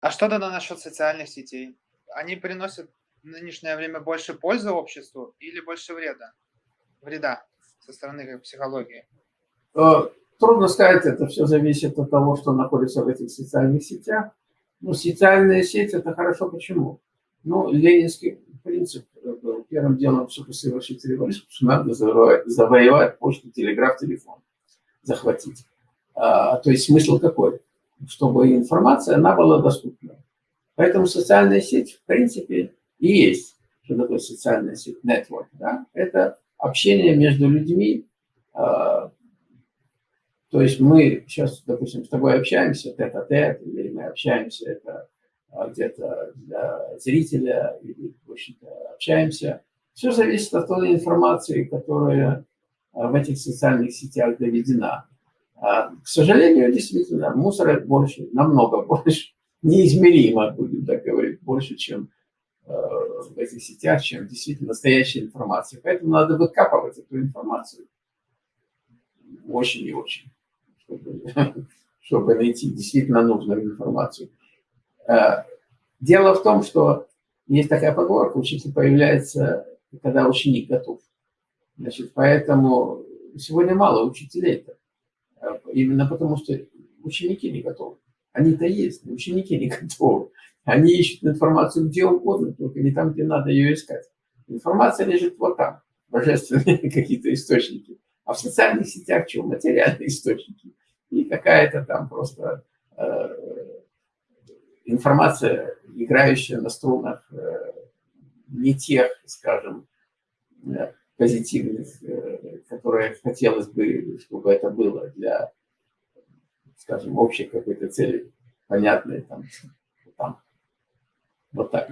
А что тогда насчет социальных сетей? Они приносят в нынешнее время больше пользы обществу или больше вреда? Вреда со стороны как психологии? Э, трудно сказать, это все зависит от того, что находится в этих социальных сетях. Ну, социальная сеть – это хорошо. Почему? Ну, ленинский принцип был первым делом, чтобы совершить революцию, надо завоевать, завоевать почту, телеграф, телефон, захватить. А, то есть смысл какой? Чтобы информация, она была доступна. Поэтому социальная сеть, в принципе, и есть. Что такое социальная сеть? Network. Да? Это общение между людьми. А, то есть мы сейчас, допустим, с тобой общаемся тет-а-тет, или мы общаемся это а, где-то для зрителя, или, в общем-то, общаемся. Все зависит от той информации, которая в этих социальных сетях доведена. А, к сожалению, действительно, мусора больше, намного больше, неизмеримо, будем так говорить, больше, чем э, в этих сетях, чем действительно настоящая информация. Поэтому надо выкапывать эту информацию очень и очень, чтобы, чтобы найти действительно нужную информацию. Э, дело в том, что есть такая поговорка, учитель появляется, когда ученик готов. Значит, поэтому сегодня мало учителей-то. Именно потому, что ученики не готовы. Они-то есть, но ученики не готовы. Они ищут информацию где угодно, только не там, где надо ее искать. Информация лежит вот там, божественные какие-то источники. А в социальных сетях чего? Материальные источники. И какая-то там просто э, информация, играющая на струнах э, не тех, скажем, э, позитивных, э, которые хотелось бы, чтобы это было для скажем, общей какой-то цели, понятной там, там. Вот так.